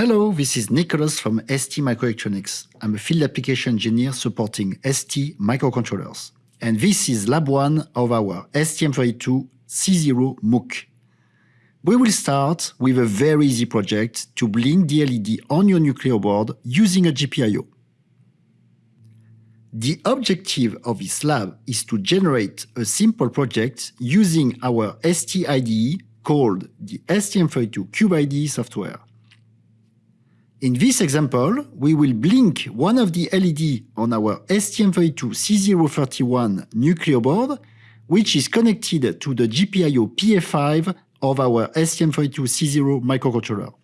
Hello, this is Nicholas from ST Microelectronics. I'm a field application engineer supporting ST microcontrollers. And this is lab one of our STM32C0 MOOC. We will start with a very easy project to blink the LED on your Nucleo board using a GPIO. The objective of this lab is to generate a simple project using our ST IDE called the STM32CubeIDE software. In this example, we will blink one of the LED on our STM32C031 Nucleo board, which is connected to the GPIO PA5 of our STM32C0 microcontroller.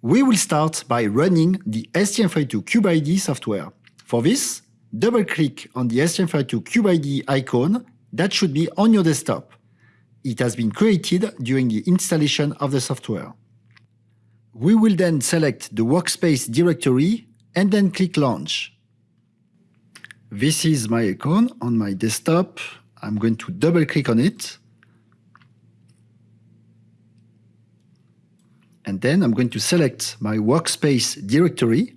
We will start by running the STM32CubeIDE software. For this, double-click on the STM32CubeIDE icon that should be on your desktop. It has been created during the installation of the software. We will then select the workspace directory and then click Launch. This is my icon on my desktop. I'm going to double click on it. And then I'm going to select my workspace directory.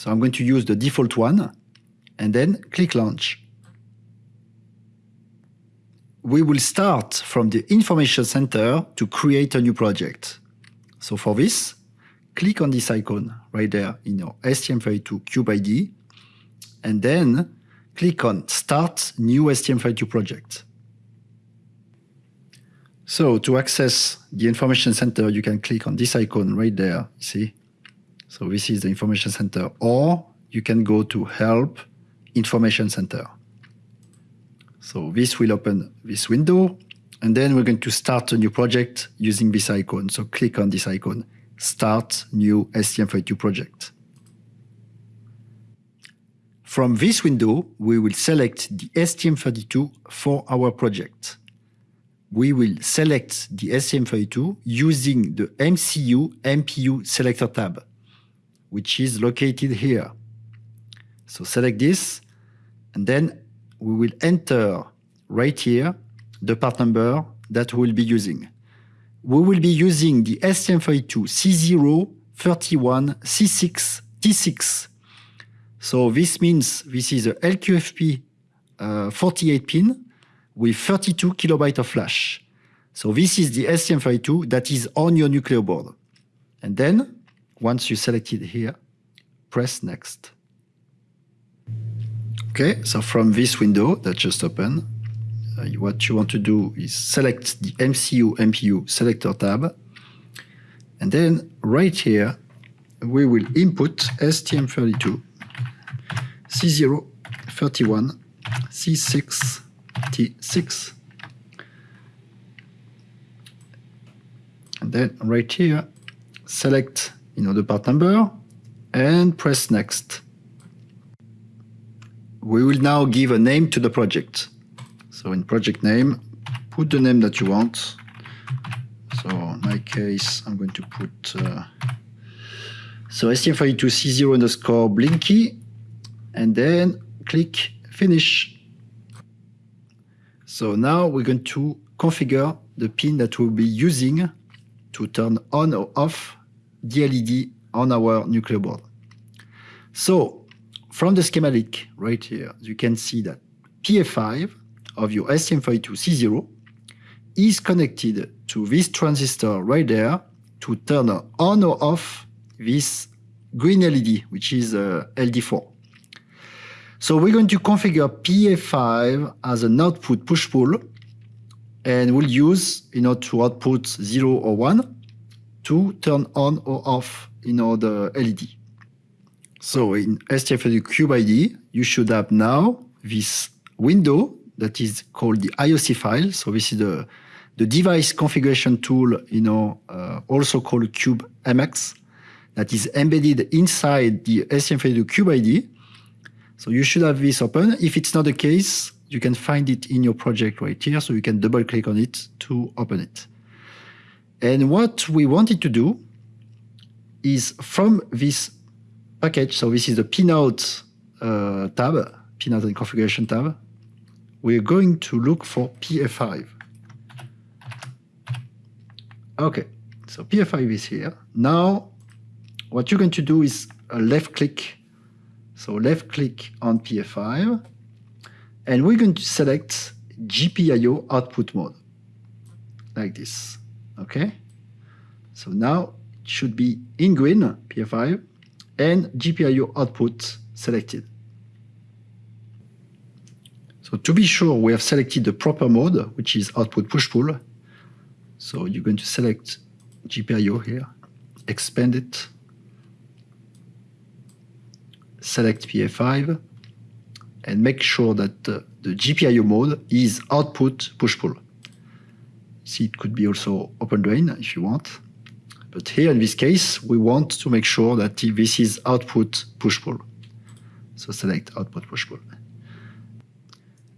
So I'm going to use the default one and then click Launch. We will start from the Information Center to create a new project. So for this, click on this icon right there in your STM32 CubeIDE, and then click on Start New STM32 Project. So to access the Information Center, you can click on this icon right there, see? So this is the Information Center, or you can go to Help Information Center. So this will open this window, and then we're going to start a new project using this icon. So click on this icon, Start New STM32 Project. From this window, we will select the STM32 for our project. We will select the STM32 using the MCU MPU selector tab, which is located here. So select this, and then we will enter right here the part number that we'll be using. We will be using the STM32 C031 C6T6. So this means this is a LQFP uh, 48 pin with 32 kilobyte of flash. So this is the STM32 that is on your Nucleo board. And then, once you select it here, press Next. Okay, so from this window that just opened, uh, what you want to do is select the MCU MPU selector tab. And then right here, we will input STM32 C031 C6T6. And then right here, select you know, the part number and press next. We will now give a name to the project. So in project name, put the name that you want. So in my case, I'm going to put uh, so STM32C0 underscore Blinky, and then click Finish. So now we're going to configure the pin that we'll be using to turn on or off the LED on our Nucleo board. So from the schematic right here, you can see that PA5 of your STM32C0 is connected to this transistor right there to turn on or off this green LED, which is uh, LD4. So we're going to configure PA5 as an output push-pull, and we'll use, you know, to output 0 or 1 to turn on or off, you know, the LED. So in STM32 CubeIDE, you should have now this window that is called the IOC file. So this is the, the device configuration tool, you know, uh, also called Cube MX, that is embedded inside the STM32 CubeIDE. So you should have this open. If it's not the case, you can find it in your project right here. So you can double click on it to open it. And what we wanted to do is from this package, so this is the pinout uh, tab, pinout and configuration tab, we're going to look for PF5. Okay, so PF5 is here. Now, what you're going to do is a left click. So left click on PF5, and we're going to select GPIO output mode, like this, okay? So now it should be in green, PF5, and GPIO output selected. So to be sure, we have selected the proper mode, which is output push-pull. So you're going to select GPIO here, expand it, select PF5, and make sure that uh, the GPIO mode is output push-pull. See, it could be also open drain if you want. But here in this case, we want to make sure that this is output push-pull. So select output push-pull.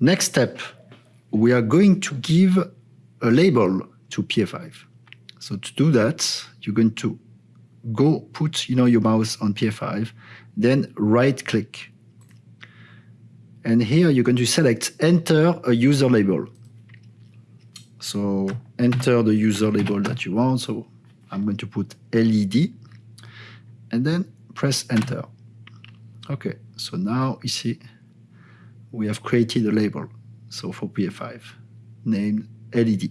Next step, we are going to give a label to PF5. So to do that, you're going to go put you know, your mouse on PF5, then right click. And here you're going to select enter a user label. So enter the user label that you want. So I'm going to put LED and then press enter. Okay, so now you see we have created a label. So for PF5, named LED.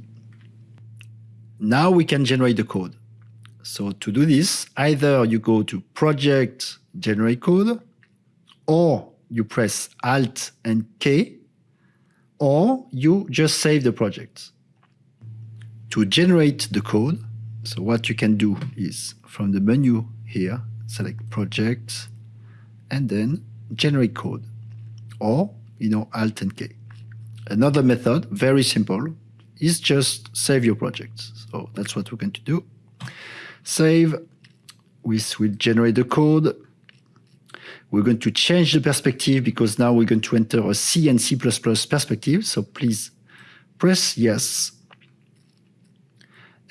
Now we can generate the code. So to do this, either you go to project generate code, or you press Alt and K, or you just save the project. To generate the code, so what you can do is from the menu here, select project, and then generate code, or you know, Alt and K. Another method, very simple, is just save your project. So that's what we're going to do. Save, we will generate the code. We're going to change the perspective because now we're going to enter a C and C++ perspective. So please press yes.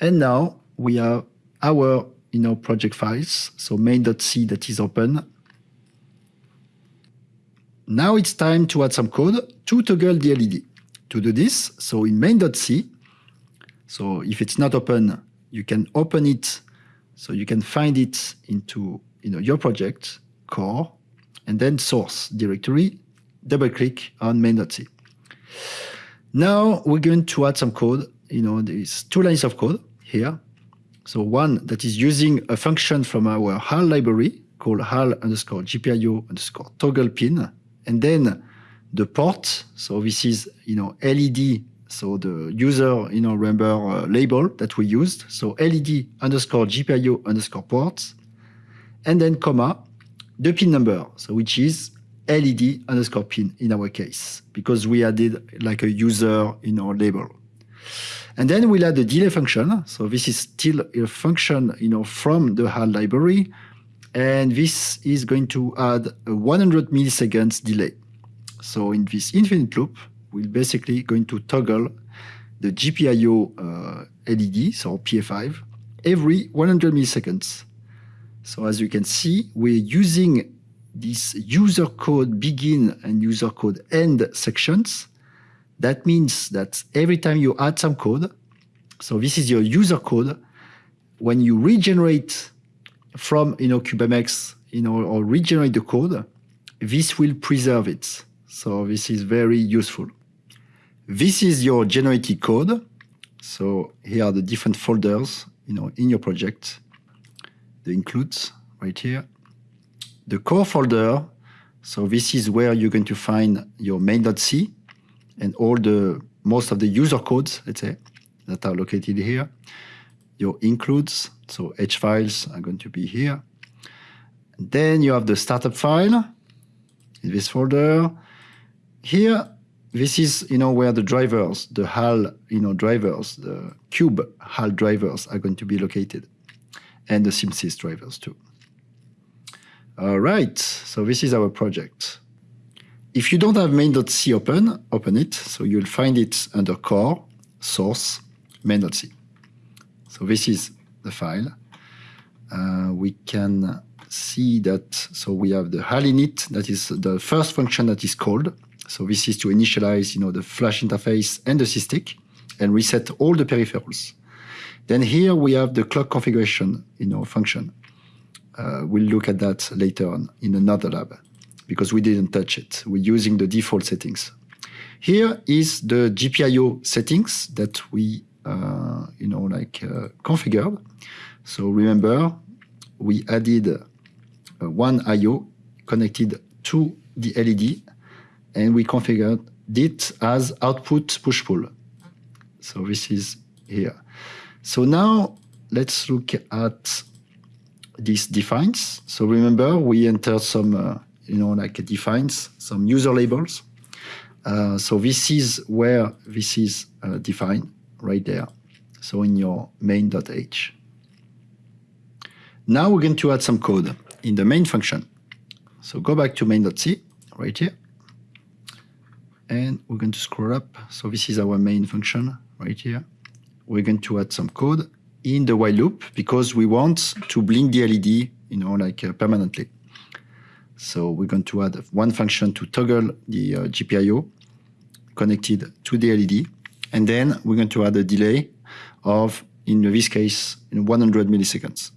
And now we have our you know, project files. So main.c that is open now it's time to add some code to toggle the LED. To do this, so in main.c, so if it's not open, you can open it, so you can find it into you know, your project, core, and then source directory, double click on main.c. Now we're going to add some code. You know, there's two lines of code here. So one that is using a function from our HAL library called HAL underscore GPIO underscore toggle pin and then the port, so this is, you know, LED, so the user, you know, remember uh, label that we used. So LED underscore GPIO underscore ports, and then comma, the pin number, so which is LED underscore pin in our case, because we added like a user, you know, label. And then we'll add the delay function. So this is still a function, you know, from the HAL library and this is going to add a 100 milliseconds delay. So in this infinite loop, we're basically going to toggle the GPIO uh, LED, so PF5, every 100 milliseconds. So as you can see, we're using this user code begin and user code end sections. That means that every time you add some code, so this is your user code, when you regenerate from you know CubeMX you know or regenerate the code, this will preserve it. So this is very useful. This is your generated code. So here are the different folders you know in your project. The includes right here. The core folder. So this is where you're going to find your main.c and all the most of the user codes, let's say, that are located here your includes, so H files are going to be here. Then you have the startup file in this folder. Here, this is you know where the drivers, the HAL you know drivers, the cube HAL drivers are going to be located, and the CMSIS drivers too. All right, so this is our project. If you don't have main.c open, open it. So you'll find it under core, source, main.c. So this is the file. Uh, we can see that, so we have the HAL init, that is the first function that is called. So this is to initialize, you know, the flash interface and the SysTick and reset all the peripherals. Then here we have the clock configuration, you know, function. Uh, we'll look at that later on in another lab because we didn't touch it. We're using the default settings. Here is the GPIO settings that we, uh, you know, like uh, configured. So remember, we added uh, one IO connected to the LED and we configured it as output push-pull. So this is here. So now let's look at these defines. So remember, we entered some, uh, you know, like defines, some user labels. Uh, so this is where this is uh, defined right there. So in your main.h. Now we're going to add some code in the main function. So go back to main.c right here. And we're going to scroll up. So this is our main function right here. We're going to add some code in the while loop because we want to blink the LED, you know, like uh, permanently. So we're going to add one function to toggle the uh, GPIO connected to the LED. And then we're going to add a delay of, in this case, in 100 milliseconds.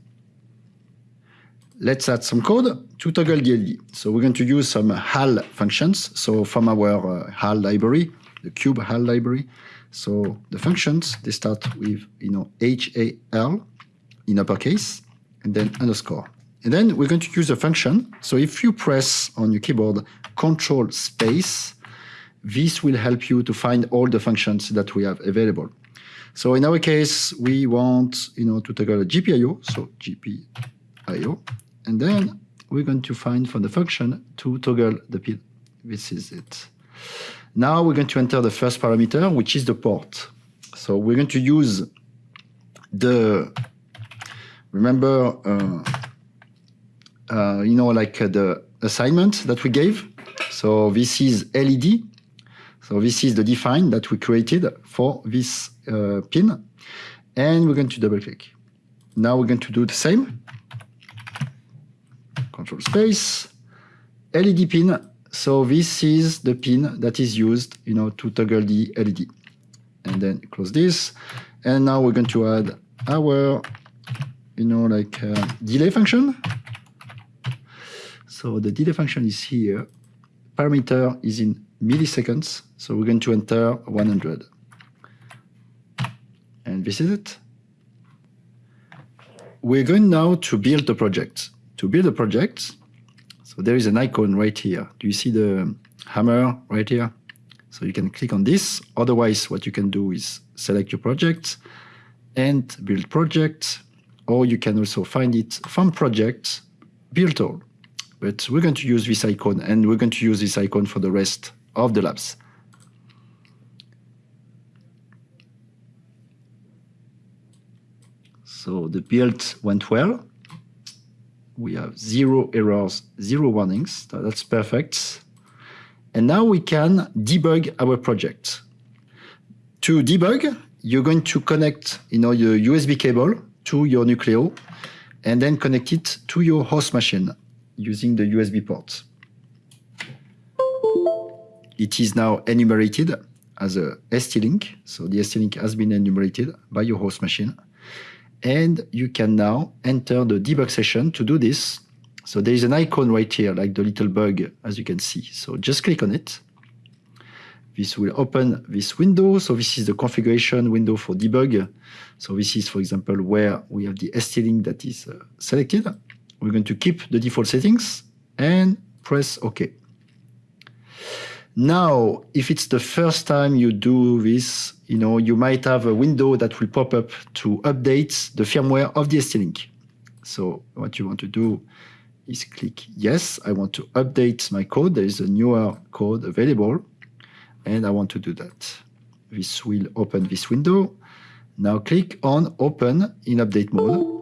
Let's add some code to toggle the LED. So we're going to use some HAL functions. So from our uh, HAL library, the Cube HAL library, so the functions, they start with, you know, HAL in uppercase and then underscore. And then we're going to use a function. So if you press on your keyboard Control space, this will help you to find all the functions that we have available. So in our case, we want, you know, to toggle a GPIO, so GPIO, and then we're going to find from the function to toggle the pin. This is it. Now we're going to enter the first parameter, which is the port. So we're going to use the, remember, uh, uh, you know, like uh, the assignment that we gave. So this is LED. So this is the define that we created for this uh, pin. And we're going to double click. Now we're going to do the same. Control space, LED pin so this is the pin that is used, you know, to toggle the LED. And then close this. And now we're going to add our, you know, like uh, delay function. So the delay function is here. Parameter is in milliseconds. So we're going to enter 100. And this is it. We're going now to build the project. To build a project, so there is an icon right here. Do you see the hammer right here? So you can click on this. Otherwise, what you can do is select your project and build project, or you can also find it from project, build all. But we're going to use this icon and we're going to use this icon for the rest of the labs. So the build went well we have zero errors, zero warnings. That's perfect. And now we can debug our project. To debug, you're going to connect you know, your USB cable to your Nucleo and then connect it to your host machine using the USB port. It is now enumerated as a ST-Link. So the ST-Link has been enumerated by your host machine. And you can now enter the debug session to do this. So there is an icon right here, like the little bug, as you can see. So just click on it. This will open this window. So this is the configuration window for debug. So this is, for example, where we have the ST-Link that is uh, selected. We're going to keep the default settings and press OK. Now, if it's the first time you do this, you know, you might have a window that will pop up to update the firmware of the ST-Link. So what you want to do is click yes, I want to update my code. There is a newer code available and I want to do that. This will open this window. Now click on open in update mode.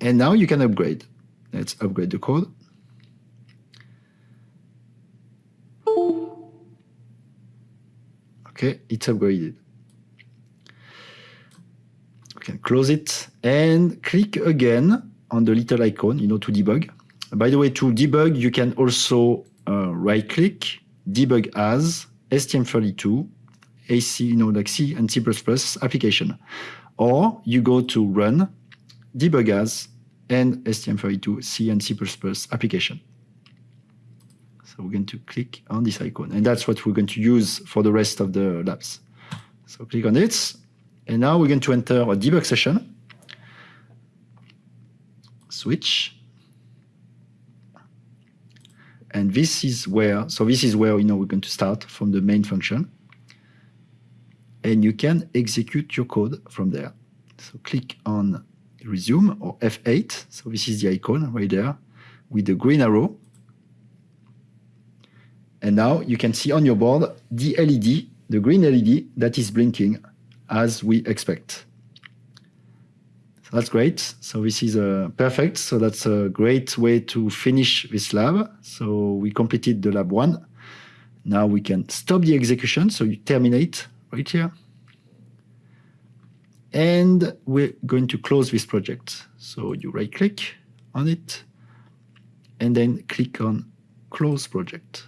And now you can upgrade. Let's upgrade the code. Okay, it's upgraded. You can close it and click again on the little icon, you know, to debug. By the way, to debug, you can also uh, right click, debug as, STM32, AC, you know, like C and C++ application. Or you go to run, debug as, and STM32 C and C++ application. So we're going to click on this icon, and that's what we're going to use for the rest of the labs. So click on it, and now we're going to enter a debug session. Switch. And this is where, so this is where you know we're going to start from the main function. And you can execute your code from there. So click on resume or F8. So this is the icon right there with the green arrow. And now you can see on your board the LED, the green LED that is blinking as we expect. So that's great. So this is uh, perfect. So that's a great way to finish this lab. So we completed the lab one. Now we can stop the execution. So you terminate right here. And we're going to close this project. So you right click on it and then click on close project.